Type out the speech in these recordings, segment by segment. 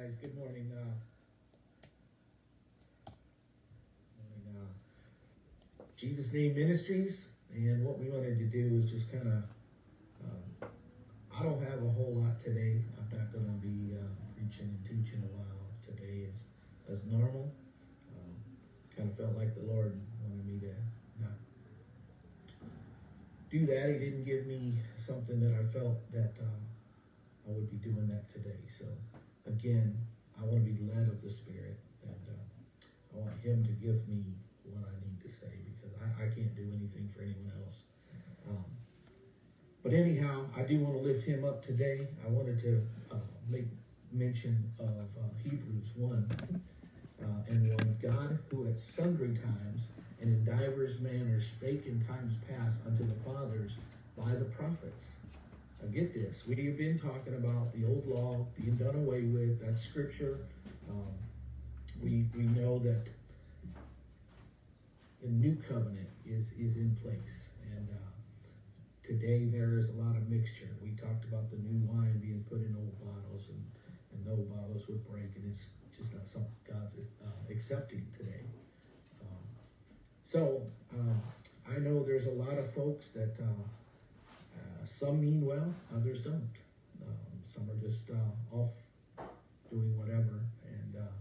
guys. Good morning. Uh, morning, uh, Jesus Name Ministries, and what we wanted to do is just kind of. Um, I don't have a whole lot today. I'm not going to be uh, preaching and teaching a while today as as normal. Um, kind of felt like the Lord wanted me to not do that. He didn't give me something that I felt that uh, I would be doing that today. So again, I want to be led of the Spirit, and uh, I want Him to give me what I need to say because I, I can't do anything for anyone else. Um, but anyhow, I do want to lift Him up today. I wanted to uh, make mention of uh, Hebrews 1 uh, and 1. God, who at sundry times and in divers manners spake in times past unto the fathers by the prophets now get this. We have been talking about the old law being done away with. That's scripture. Um, we, we know that the new covenant is, is in place. And uh, today there is a lot of mixture. We talked about the new wine being put in old bottles and, and the old bottles would break. And it's just not something God's uh, accepting today. Um, so uh, I know there's a lot of folks that uh, some mean well, others don't. Um, some are just uh, off doing whatever, and uh,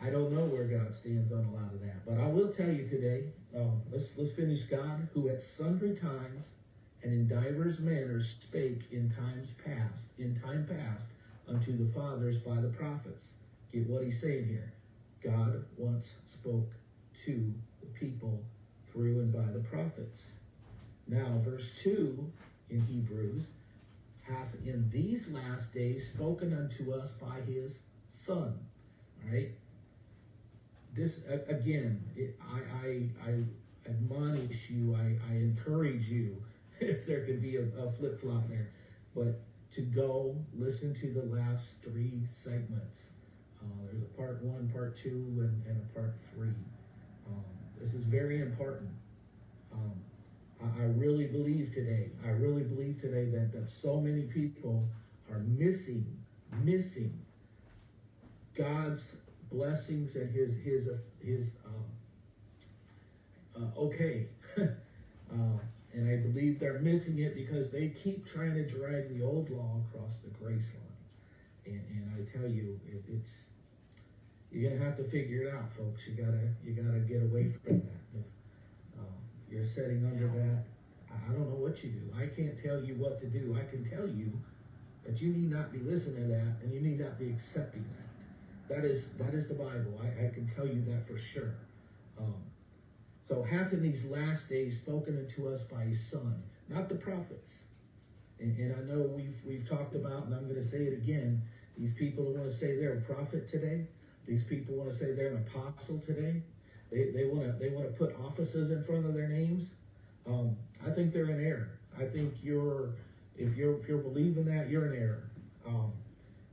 I don't know where God stands on a lot of that. But I will tell you today. Um, let's let's finish. God, who at sundry times and in divers manners spake in times past, in time past, unto the fathers by the prophets. Get what he's saying here. God once spoke to the people through and by the prophets. Now, verse 2 in Hebrews hath in these last days spoken unto us by his Son. Right? This, again, it, I, I, I admonish you, I, I encourage you, if there could be a, a flip flop there, but to go listen to the last three segments. Uh, there's a part one, part two, and, and a part three. Um, this is very important. Um, I really believe today, I really believe today that, that so many people are missing, missing God's blessings and his, his, his, um, uh, okay. uh, and I believe they're missing it because they keep trying to drag the old law across the grace line. And, and I tell you, it, it's, you're gonna have to figure it out, folks. You gotta, you gotta get away from that you're setting under that. I don't know what you do. I can't tell you what to do. I can tell you that you need not be listening to that and you need not be accepting that. That is that is the Bible. I, I can tell you that for sure. Um, so hath in these last days spoken unto us by his son, not the prophets. And, and I know we've we've talked about, and I'm going to say it again, these people who want to say they're a prophet today, these people want to say they're an apostle today, they, they want to they want to put offices in front of their names. Um, I think they're in error. I think you're if you're if you're believing that you're in error. Um,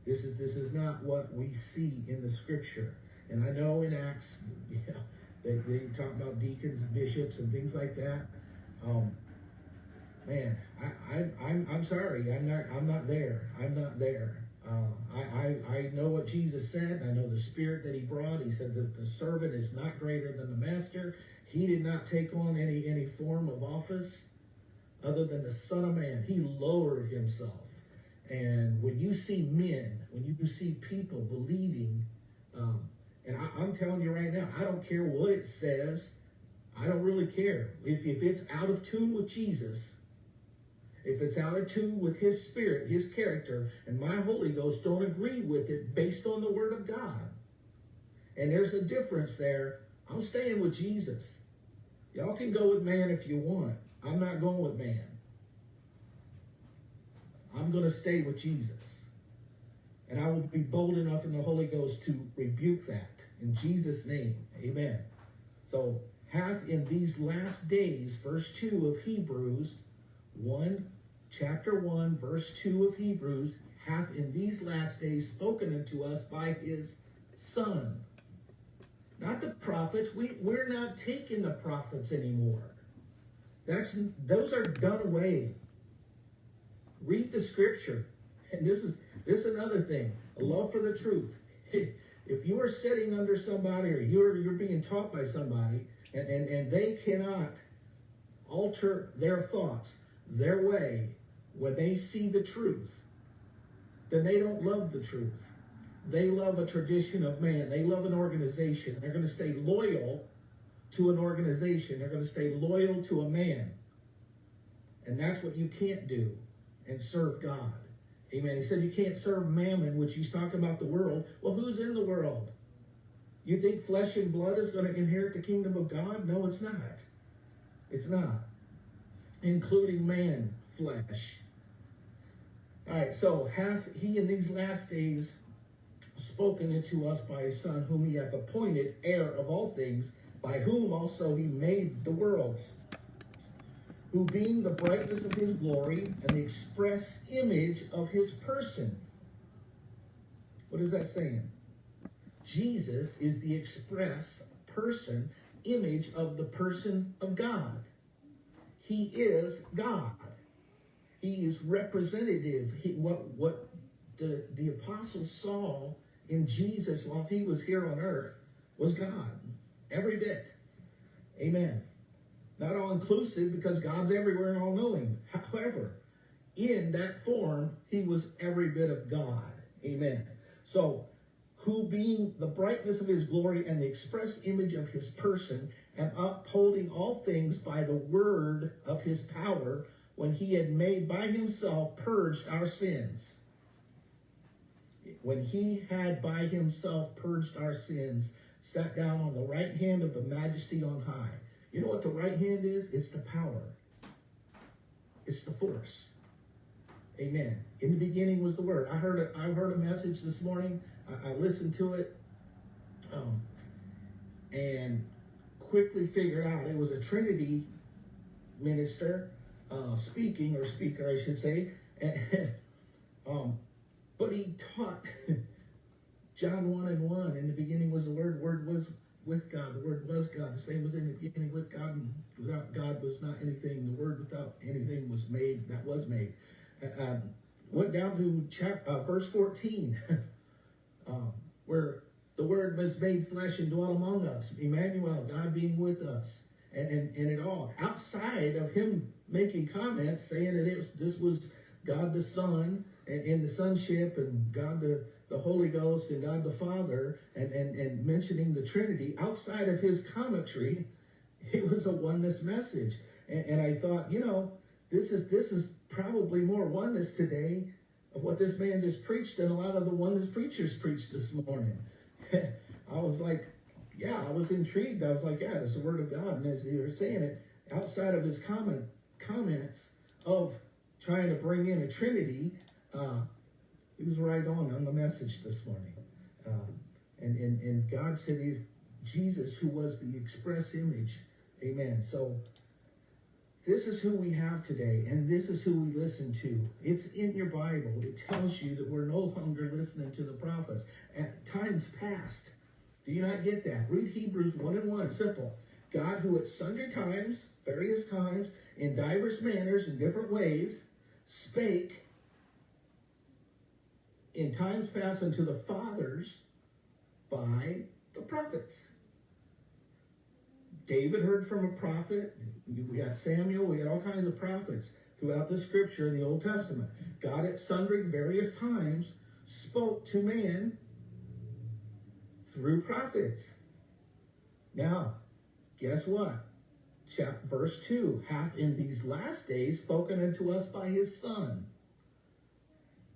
this is this is not what we see in the scripture. And I know in Acts, you know, they, they talk about deacons and bishops and things like that. Um, man, I, I I'm I'm sorry. I'm not I'm not there. I'm not there. Uh, I, I, I know what Jesus said. I know the spirit that he brought. He said that the servant is not greater than the master. He did not take on any, any form of office other than the Son of Man. He lowered himself. And when you see men, when you see people believing, um, and I, am telling you right now, I don't care what it says. I don't really care. If, if it's out of tune with Jesus, if it's out of tune with his spirit, his character, and my Holy Ghost don't agree with it based on the word of God. And there's a difference there. I'm staying with Jesus. Y'all can go with man if you want. I'm not going with man. I'm going to stay with Jesus. And I will be bold enough in the Holy Ghost to rebuke that. In Jesus' name. Amen. So, hath in these last days, verse 2 of Hebrews 1 chapter 1, verse 2 of Hebrews, hath in these last days spoken unto us by his Son. Not the prophets. We, we're not taking the prophets anymore. That's those are done away. Read the scripture. And this is This is another thing, a love for the truth. If you are sitting under somebody or you're you're being taught by somebody and, and, and they cannot alter their thoughts, their way, when they see the truth, then they don't love the truth. They love a tradition of man. They love an organization. They're going to stay loyal to an organization. They're going to stay loyal to a man. And that's what you can't do and serve God. Amen. He said you can't serve mammon, which he's talking about the world. Well, who's in the world? You think flesh and blood is going to inherit the kingdom of God? No, it's not. It's not. Including man, flesh. All right, so hath he in these last days spoken unto us by his Son, whom he hath appointed heir of all things, by whom also he made the worlds who being the brightness of his glory and the express image of his person. What is that saying? Jesus is the express person, image of the person of God. He is God. He is representative. He, what what the, the apostle saw in Jesus while he was here on earth was God. Every bit. Amen. Not all inclusive because God's everywhere and all knowing. However, in that form, he was every bit of God. Amen. So, who being the brightness of his glory and the express image of his person, and upholding all things by the word of his power, when he had made by himself purged our sins. When he had by himself purged our sins, sat down on the right hand of the majesty on high you know what the right hand is? It's the power. It's the force. Amen. In the beginning was the word. I heard a, I heard a message this morning. I, I listened to it, um, and quickly figured out it was a Trinity minister uh, speaking or speaker, I should say. Um, but he taught John one and one. In the beginning was the word. Word was with God. The Word was God. The same was in the beginning with God, and without God was not anything. The Word without anything was made that was made. Uh, um, went down to chapter, uh, verse 14, um, where the Word was made flesh and dwelt among us. Emmanuel, God being with us. And, and, and it all. Outside of him making comments saying that it was, this was God the Son and, and the sonship and God the the Holy Ghost and God the Father and, and, and mentioning the Trinity outside of his commentary, it was a oneness message. And, and I thought, you know, this is this is probably more oneness today of what this man just preached than a lot of the oneness preachers preached this morning. I was like, yeah, I was intrigued. I was like, yeah, it's the word of God. And as you were saying it, outside of his comment comments of trying to bring in a Trinity, uh, he was right on on the message this morning. Um, and, and, and God said he's Jesus who was the express image. Amen. So this is who we have today, and this is who we listen to. It's in your Bible. It tells you that we're no longer listening to the prophets. At times past. Do you not get that? Read Hebrews 1 and 1. Simple. God who at sundry times, various times, in diverse manners, in different ways, spake in times past unto the fathers by the prophets. David heard from a prophet. We got Samuel. We had all kinds of prophets throughout the scripture in the Old Testament. God at sundry various times spoke to man through prophets. Now, guess what? Chapter, verse 2 hath in these last days spoken unto us by his Son.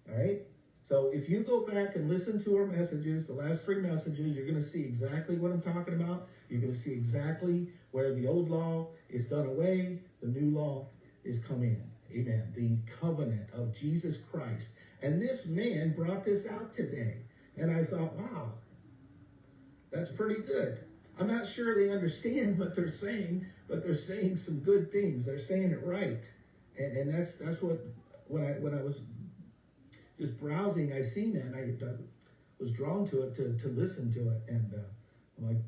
All right? So if you go back and listen to our messages, the last three messages, you're going to see exactly what I'm talking about. You're going to see exactly where the old law is done away, the new law is come in. Amen. The covenant of Jesus Christ. And this man brought this out today. And I thought, wow, that's pretty good. I'm not sure they understand what they're saying, but they're saying some good things. They're saying it right. And, and that's that's what when I when I was just browsing, I seen that, and I uh, was drawn to it to, to listen to it, and uh, I'm like,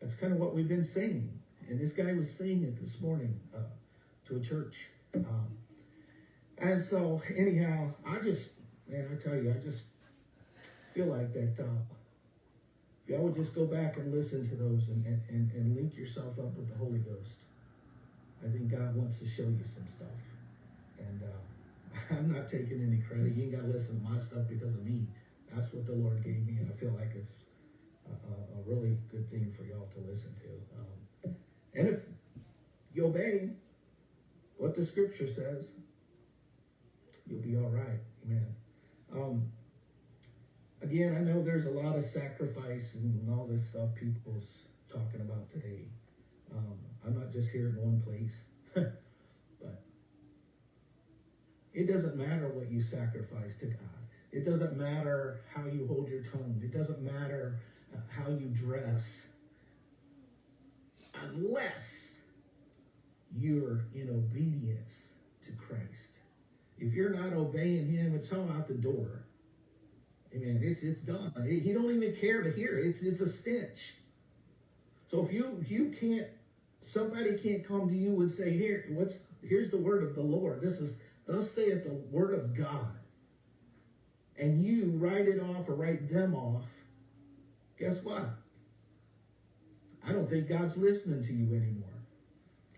that's kind of what we've been saying. And this guy was saying it this morning uh, to a church. Um, and so, anyhow, I just man, I tell you, I just feel like that. Uh, y'all would just go back and listen to those and, and, and, link yourself up with the Holy Ghost, I think God wants to show you some stuff. And uh, I'm not taking any credit. You ain't got to listen to my stuff because of me. That's what the Lord gave me, and I feel like it's a, a, a really good thing for y'all to listen to. Um, and if you obey what the Scripture says, you'll be all right. Amen. Um, again, I know there's a lot of sacrifice and all this stuff people's talking about today. Um, I'm not just here in one place, but it doesn't matter what you sacrifice to God. It doesn't matter how you hold your tongue. It doesn't matter uh, how you dress, unless you're in obedience to Christ. If you're not obeying Him, it's all out the door. Amen. It's it's done. He don't even care to hear. It. It's it's a stench. So if you you can't, somebody can't come to you and say, here, what's here's the word of the Lord. This is thus saith the word of God. And you write it off or write them off. Guess what? I don't think God's listening to you anymore.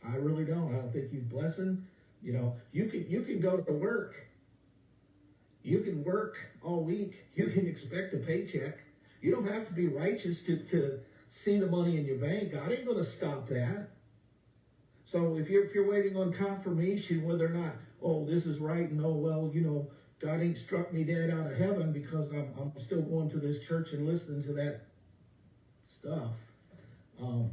I really don't. I don't think He's blessing. You know, you can you can go to work you can work all week. You can expect a paycheck. You don't have to be righteous to, to see the money in your bank. God ain't going to stop that. So if you're, if you're waiting on confirmation whether or not, oh, this is right, and oh, well, you know, God ain't struck me dead out of heaven because I'm, I'm still going to this church and listening to that stuff. Um,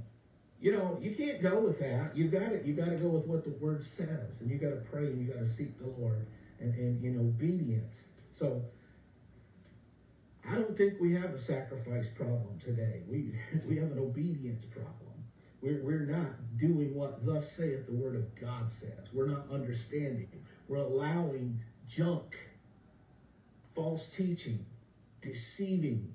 you know, you can't go with that. You got it. You got to go with what the Word says, and you got to pray and you got to seek the Lord and, and in obedience. So I don't think we have a sacrifice problem today. We we have an obedience problem. We're, we're not doing what thus saith the word of God says. We're not understanding. We're allowing junk, false teaching, deceiving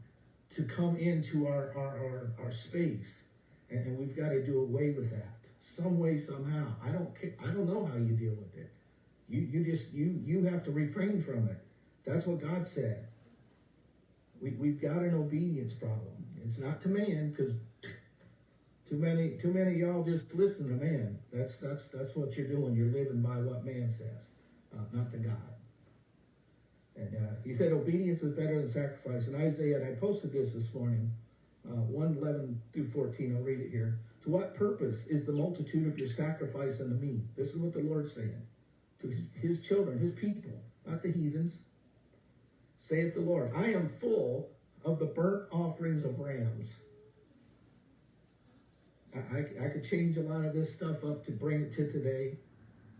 to come into our, our, our, our space. And, and we've got to do away with that. Some way, somehow. I don't I don't know how you deal with it. You you just you you have to refrain from it. That's what God said. We we've got an obedience problem. It's not to man because too many too many y'all just listen to man. That's that's that's what you're doing. You're living by what man says, uh, not to God. And uh, he said obedience is better than sacrifice. In Isaiah, and I posted this this morning, uh, 111 through 14. I'll read it here. To what purpose is the multitude of your sacrifice unto me? This is what the Lord's saying to his children, his people, not the heathens. Saith the Lord, I am full of the burnt offerings of rams. I, I, I could change a lot of this stuff up to bring it to today.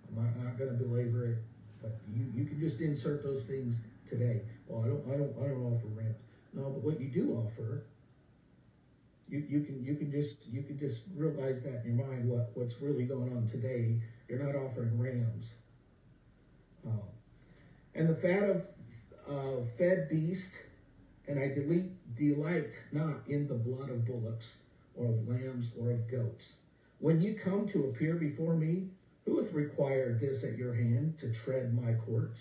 I'm not, not going to belabor it, but you, you can just insert those things today. Well, I don't I don't I don't offer rams. No, but what you do offer, you, you can you can just you can just realize that in your mind what, what's really going on today. You're not offering rams. Um, and the fat of uh, fed beast, and I delete, delight not in the blood of bullocks, or of lambs, or of goats. When you come to appear before me, who hath required this at your hand to tread my courts?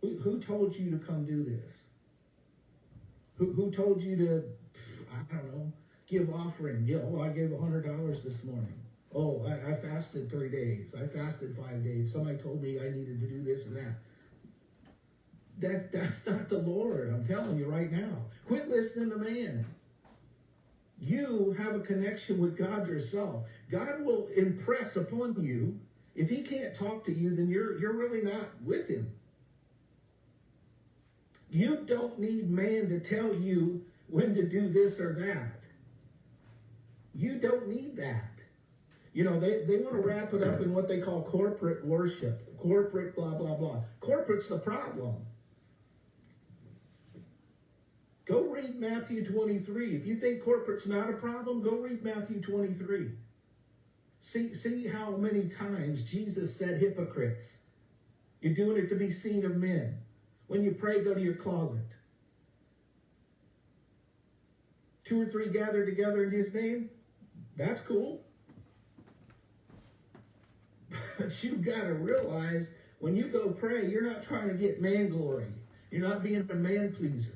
Who, who told you to come do this? Who, who told you to, I don't know, give offering? Oh, I gave a hundred dollars this morning. Oh, I, I fasted three days. I fasted five days. Somebody told me I needed to do this and that. That that's not the Lord. I'm telling you right now. Quit listening to man. You have a connection with God yourself. God will impress upon you. If he can't talk to you, then you're you're really not with him. You don't need man to tell you when to do this or that. You don't need that. You know, they, they want to wrap it up in what they call corporate worship, corporate blah, blah, blah. Corporate's the problem. Go read Matthew 23. If you think corporate's not a problem, go read Matthew 23. See, see how many times Jesus said hypocrites. You're doing it to be seen of men. When you pray, go to your closet. Two or three gather together in his name. That's cool. But you've got to realize when you go pray, you're not trying to get man glory. You're not being a man pleaser.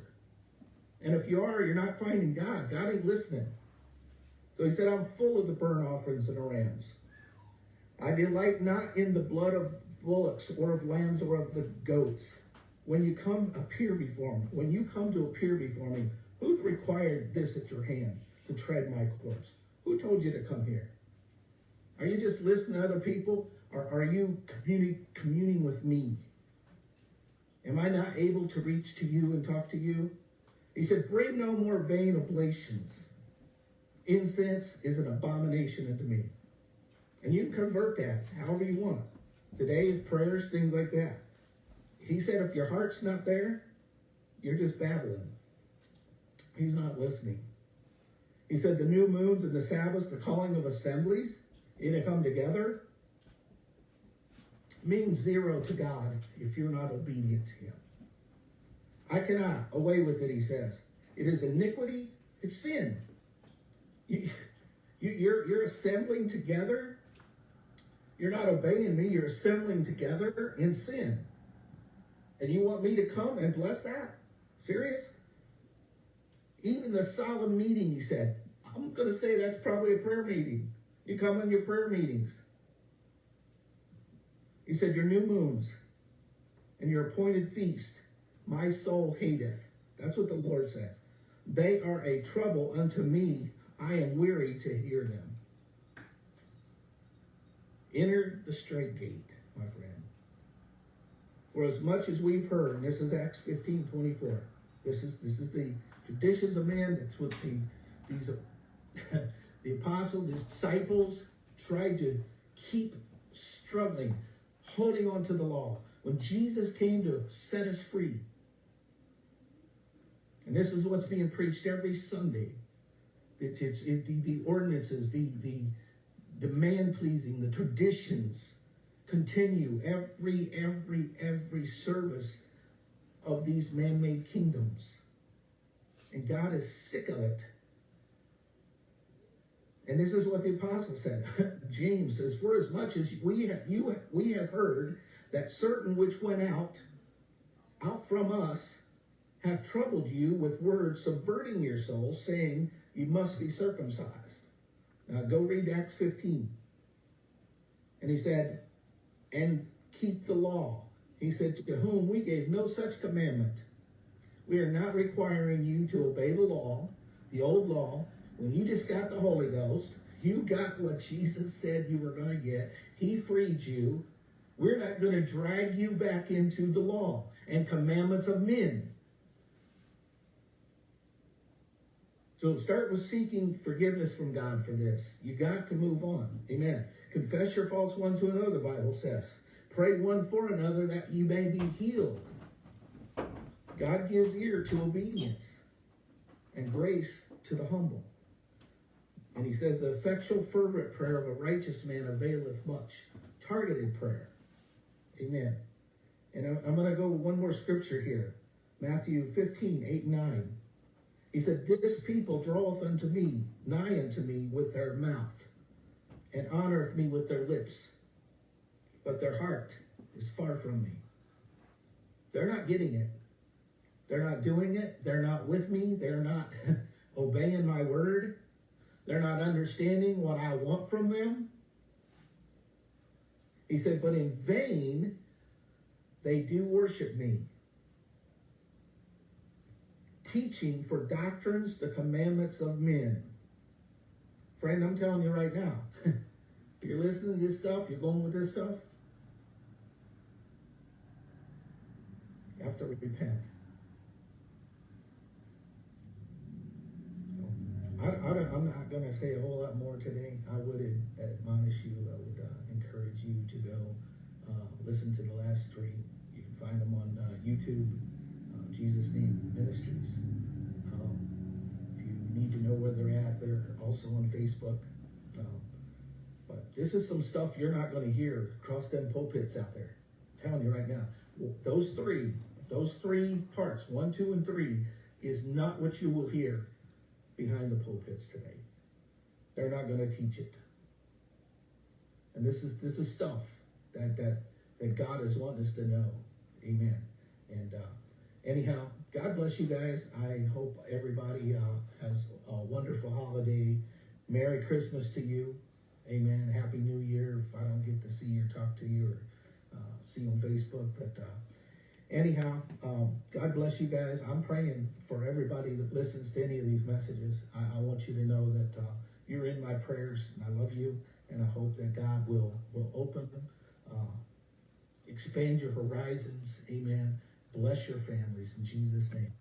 And if you are, you're not finding God. God ain't listening. So he said, I'm full of the burnt offerings and the rams. I delight not in the blood of bullocks or of lambs or of the goats. When you come appear before me, when you come to appear before me, who's required this at your hand to tread my course? Who told you to come here? Are you just listening to other people? Or are you communi- communing with me? Am I not able to reach to you and talk to you? He said, Bring no more vain oblations. Incense is an abomination unto me. And you can convert that however you want. Today, prayers, things like that. He said, if your heart's not there, you're just babbling. He's not listening. He said, the new moons and the Sabbaths, the calling of assemblies, you to come together, means zero to God if you're not obedient to Him. I cannot away with it, he says. It is iniquity, it's sin. You, you, you're, you're assembling together. You're not obeying me, you're assembling together in sin. And you want me to come and bless that? Serious? Even the solemn meeting, he said, I'm going to say that's probably a prayer meeting. You come in your prayer meetings. You said, Your new moons and your appointed feast, my soul hateth. That's what the Lord says. They are a trouble unto me. I am weary to hear them. Enter the straight gate, my friend. For as much as we've heard, and this is Acts 15, 24. This is this is the traditions of man. That's what the these the apostles, disciples tried to keep struggling, holding on to the law. When Jesus came to set us free, and this is what's being preached every Sunday. It's, it's it, the, the ordinances, the, the, the man pleasing, the traditions continue every, every, every service of these man made kingdoms. And God is sick of it. And this is what the apostle said. James says, For as much as we have, you, we have heard that certain which went out, out from us, have troubled you with words, subverting your soul, saying, You must be circumcised. Now go read Acts 15. And he said, And keep the law. He said, To whom we gave no such commandment. We are not requiring you to obey the law, the old law. When you just got the Holy Ghost, you got what Jesus said you were going to get. He freed you. We're not going to drag you back into the law and commandments of men. So start with seeking forgiveness from God for this. You got to move on. Amen. Confess your faults one to another, the Bible says. Pray one for another that you may be healed. God gives ear to obedience and grace to the humble. And he says, the effectual, fervent prayer of a righteous man availeth much. Targeted prayer. Amen. And I'm going to go one more scripture here. Matthew 15, 8 9. He said, This people draweth unto me, nigh unto me with their mouth, and honoreth me with their lips, but their heart is far from me. They're not getting it. They're not doing it. They're not with me. They're not obeying my word. They're not understanding what I want from them. He said, But in vain they do worship me teaching for doctrines, the commandments of men. Friend, I'm telling you right now, you're listening to this stuff, you're going with this stuff, you have to repent. So, I, I am not going to say a whole lot more today. I would admonish you, I would uh, encourage you to go uh, listen to the last three. You can find them on uh, YouTube. Jesus Name Ministries. Um, if you need to know where they're at, they're also on Facebook. Um, but this is some stuff you're not going to hear across them pulpits out there. I'm telling you right now. Those three, those three parts, one, two, and three, is not what you will hear behind the pulpits today. They're not going to teach it. And this is this is stuff that that that God is wanting us to know. Amen. And uh, anyhow, God bless you guys. I hope everybody uh, has a wonderful holiday. Merry Christmas to you. Amen. Happy New Year. If I don't get to see you or talk to you or uh, see you on Facebook, but uh, anyhow, um, God bless you guys. I'm praying for everybody that listens to any of these messages. I, I want you to know that uh, you're in my prayers, and I love you, and I hope that God will will open, uh, expand your horizons. Amen. Bless your families in Jesus' name.